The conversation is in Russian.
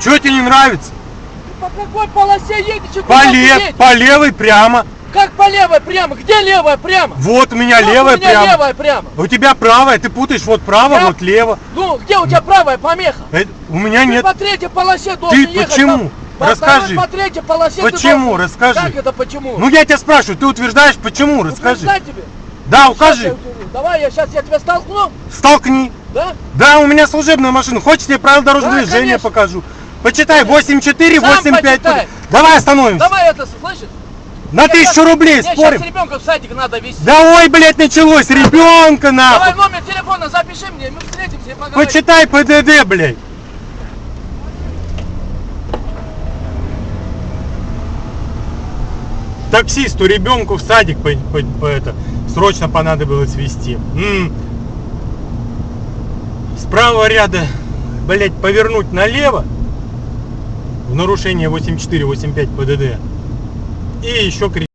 Что тебе не нравится? По какой полосе едете? По, лев- ты едешь? по левой прямо. Как по левой прямо? Где левая прямо? Вот у меня Вот левая у меня прямо. левая прямо. У тебя правая, ты путаешь вот право, Я- вот лево. Ну, где у тебя правая помеха? Э, У меня Ты нет. по третьей полосе должен Ты ехать. почему? По, Расскажи. По третьей полосе ты Почему? должен- Расскажи. Как это почему? Ну я тебя спрашиваю, ты утверждаешь, почему? Расскажи. Утверждай тебе. Да, я укажи. утвержу. Давай, я сейчас я тебя столкну, Столкни. да? Да, у меня служебная машина. Хочешь, я правила дорожного Да, движения конечно. покажу. Почитай, Конечно. 8-4, Сам 8-5. почитай. Давай остановимся. Давай это, слышишь? На тысячу рублей мне спорим. сейчас ребенка в садик надо везти. Да ой, блядь, началось. Ребенка Давай нахуй. номер телефона запиши мне, мы встретимся и поговорим. Почитай ПДД, блядь. Таксисту ребенку в садик по, по- по это срочно понадобилось везти. М. С правого ряда, блядь, повернуть налево в нарушение 84-85 ПДД. И еще кричать.